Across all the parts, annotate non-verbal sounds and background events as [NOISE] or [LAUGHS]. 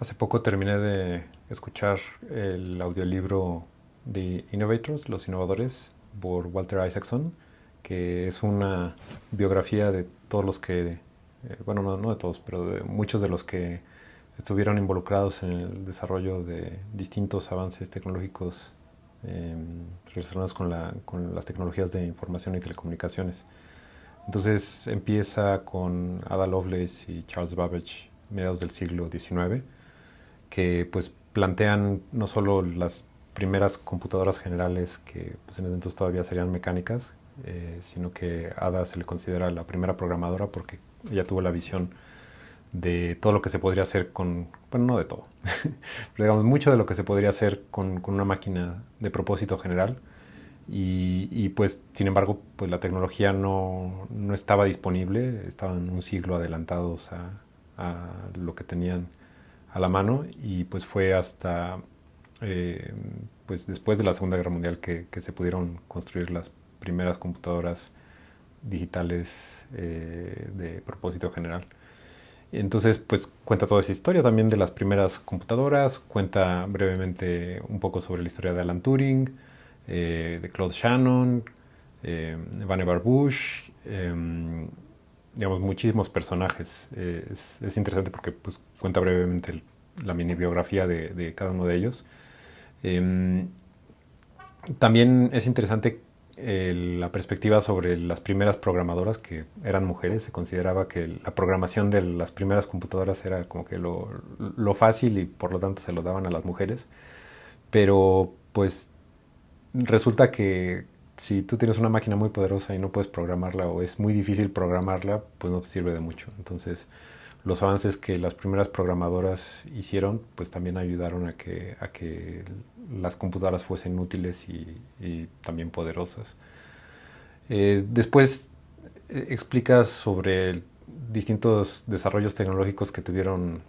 Hace poco terminé de escuchar el audiolibro The Innovators, Los Innovadores, por Walter Isaacson, que es una biografía de todos los que, eh, bueno, no, de todos, pero de muchos de los que estuvieron involucrados en el desarrollo de distintos avances tecnológicos em, relacionados con, con las tecnologías de información y telecomunicaciones. Entonces empieza con Ada Lovelace y Charles Babbage, mediados del siglo XIX, que pues plantean no solo las primeras computadoras generales que pues, en ese entonces todavía serían mecánicas, eh, sino que Ada se le considera la primera programadora porque ella tuvo la visión de todo lo que se podría hacer con, bueno, no de todo, [LAUGHS] pero digamos mucho de lo que se podría hacer con, con una máquina de propósito general. Y, pues sin embargo pues la tecnología no, no, estaba disponible, estaban un siglo adelantados a lo que tenían a la mano y pues fue hasta eh, pues después de la Segunda Guerra Mundial que, se pudieron construir las primeras computadoras digitales eh, de propósito general. Entonces, pues cuenta toda esa historia también de las primeras computadoras, cuenta brevemente un poco sobre la historia de Alan Turing, eh, de Claude Shannon, eh, Vannevar Bush, digamos, muchísimos personajes. Eh, es, interesante porque pues, cuenta brevemente la mini biografía de, cada uno de ellos. Em, también es interesante la perspectiva sobre las primeras programadoras que eran mujeres. Se consideraba que la programación de las primeras computadoras era como que lo, lo fácil y por lo tanto se lo daban a las mujeres. Pero pues resulta que si tú tienes una máquina muy poderosa y no puedes programarla o es muy difícil programarla, pues no te sirve de mucho. Entonces, los avances que las primeras programadoras hicieron, pues también ayudaron a que, a que las computadoras fuesen útiles y, también poderosas. Eh, después eh, explicas sobre distintos desarrollos tecnológicos que tuvieron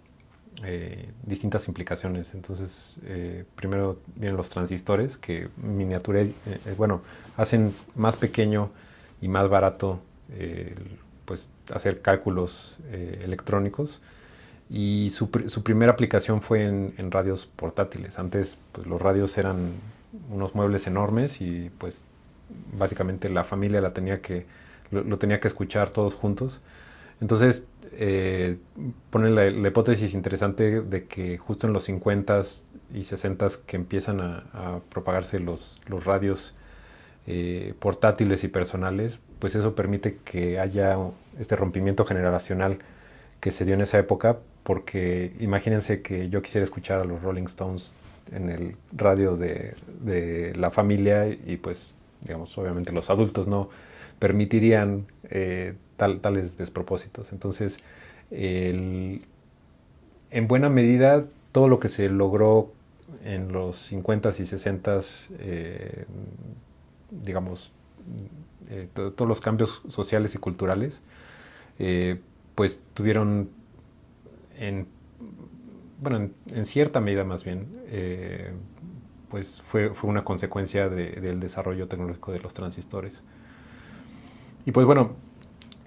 eh, distintas implicaciones. Entonces, eh, primero vienen los transistores que miniatura, eh, bueno, hacen más pequeño y más barato pues hacer cálculos electrónicos y su, su, primera aplicación fue en, radios portátiles. Antes pues, los radios eran unos muebles enormes y pues básicamente la familia la tenía que, lo tenía que escuchar todos juntos. Entonces, eh, pone la, hipótesis interesante de que justo en los 50s y 60s que empiezan a, propagarse los, los radios eh, portátiles y personales, pues eso permite que haya este rompimiento generacional que se dio en esa época, porque imagínense que yo quisiera escuchar a los Rolling Stones en el radio de, de la familia y pues, digamos, obviamente los adultos no permitirían eh, tales despropósitos. Entonces, en buena medida, todo lo que se logró en los 50s y 60s, eh, digamos, eh, todos los cambios sociales y culturales, pues tuvieron en, bueno, en, cierta medida más bien, pues fue, fue, una consecuencia del desarrollo tecnológico de los transistores. Y pues bueno,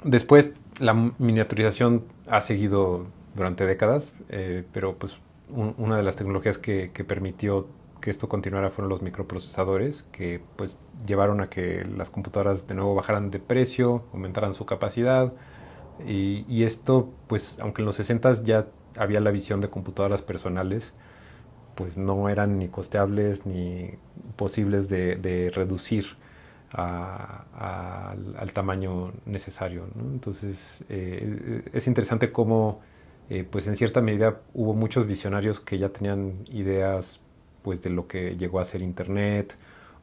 Después la miniaturización ha seguido durante décadas, eh, pero pues una de las tecnologías que, permitió que esto continuara fueron los microprocesadores, que pues llevaron a que las computadoras de nuevo bajaran de precio, aumentaran su capacidad, y, esto pues aunque en los 60 ya había la visión de computadoras personales, pues no eran ni costeables ni posibles de reducir al tamaño necesario. Entonces eh, es interesante cómo eh, pues en cierta medida hubo muchos visionarios que ya tenían ideas pues de lo que llegó a ser Internet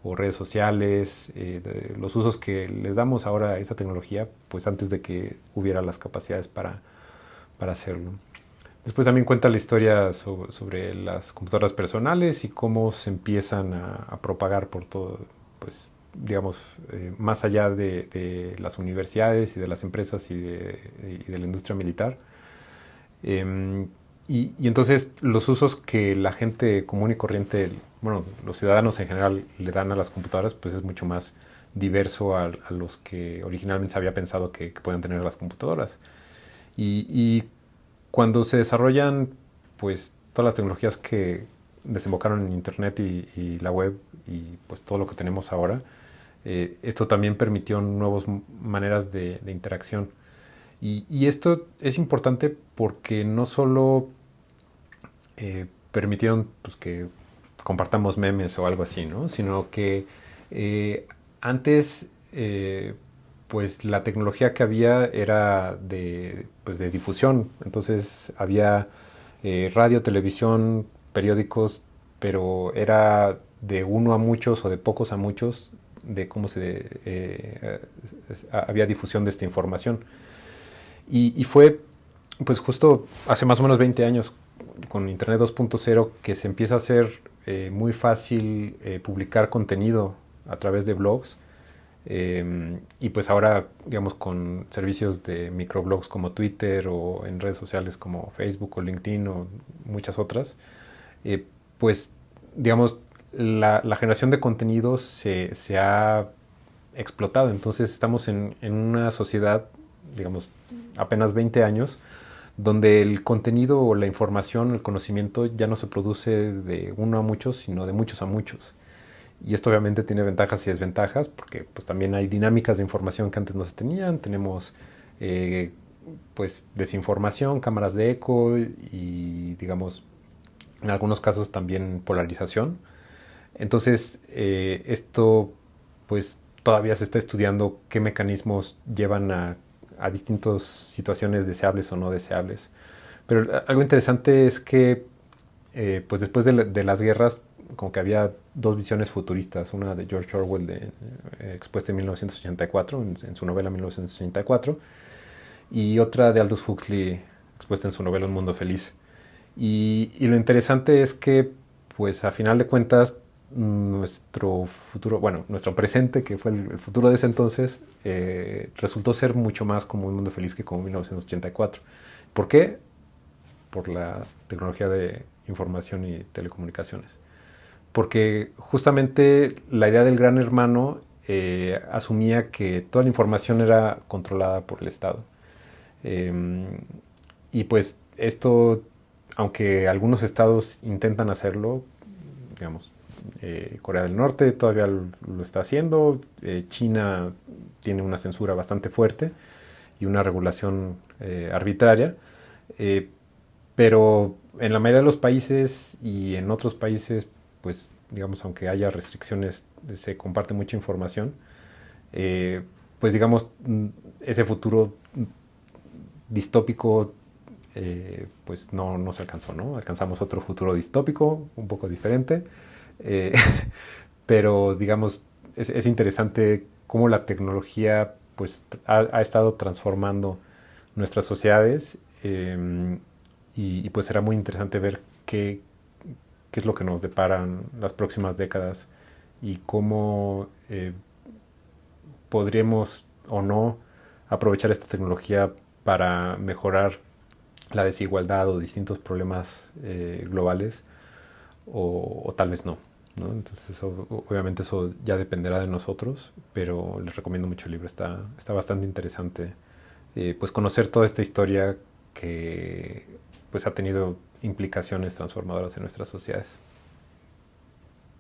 o redes sociales, eh, los usos que les damos ahora a esa tecnología, pues antes de que hubiera las capacidades para, para hacerlo. Después también cuenta la historia sobre, las computadoras personales y cómo se empiezan a, a propagar por todo, pues, digamos, eh, más allá de, las universidades y de las empresas y de, la industria militar. Em, y, entonces los usos que la gente común y corriente, bueno, los ciudadanos en general le dan a las computadoras, pues es mucho más diverso a, los que originalmente se había pensado que, que puedan tener las computadoras. Y, y, cuando se desarrollan, pues todas las tecnologías que desembocaron en Internet y, la web y pues todo lo que tenemos ahora, eh, esto también permitió nuevas maneras de, interacción. Y, esto es importante porque no solo eh, permitieron pues, que compartamos memes o algo así, ¿no? sino que eh, antes pues la tecnología que había era de, pues, de difusión, entonces había radio, televisión, periódicos, pero era de uno a muchos o de pocos a muchos de cómo se eh, había difusión de esta información. Y, fue pues justo hace más o menos 20 años con Internet 2.0 que se empieza a hacer eh, muy fácil eh, publicar contenido a través de blogs. y pues ahora, digamos, con servicios de microblogs como Twitter o en redes sociales como Facebook o LinkedIn o muchas otras, pues digamos, la, generación de contenidos se, ha explotado. Entonces estamos en, una sociedad, digamos, apenas 20 años, donde el contenido o la información, el conocimiento ya no se produce de uno a muchos, sino de muchos a muchos. Y esto obviamente tiene ventajas y desventajas, porque pues también hay dinámicas de información que antes no se tenían. Tenemos eh, pues desinformación, cámaras de eco y digamos en algunos casos también polarización. Entonces, eh, esto pues todavía se está estudiando qué mecanismos llevan a, distintas situaciones deseables o no deseables. Pero algo interesante es que eh, pues después de, las guerras como que había dos visiones futuristas, una de George Orwell eh, expuesta en 1984, en, su novela 1984, y otra de Aldous Huxley expuesta en su novela Un Mundo Feliz. Y, lo interesante es que, pues a final de cuentas, nuestro futuro, bueno, nuestro presente, que fue el, futuro de ese entonces, eh, resultó ser mucho más como un mundo feliz que como 1984. ¿Por qué? Por la tecnología de información y telecomunicaciones. Porque justamente la idea del gran hermano eh, asumía que toda la información era controlada por el Estado. Em, y pues esto aunque algunos estados intentan hacerlo, digamos, eh, Corea del Norte todavía lo, está haciendo, eh, China tiene una censura bastante fuerte y una regulación eh, arbitraria, pero en la mayoría de los países y en otros países, pues digamos, aunque haya restricciones, se comparte mucha información, pues digamos, mm, ese futuro distópico pues no, no, se alcanzó, ¿no? Alcanzamos otro futuro distópico, un poco diferente, eh, [LAUGHS] pero digamos, es, interesante cómo la tecnología pues ha, estado transformando nuestras sociedades em, y, pues será muy interesante ver qué, qué, es lo que nos deparan las próximas décadas y cómo eh, podríamos o no aprovechar esta tecnología para mejorar la desigualdad o distintos problemas eh, globales o, tal vez Entonces, obviamente eso ya dependerá de nosotros, pero les recomiendo mucho el libro, está, está bastante interesante. Eh, pues conocer toda esta historia que pues ha tenido implicaciones transformadoras en nuestras sociedades.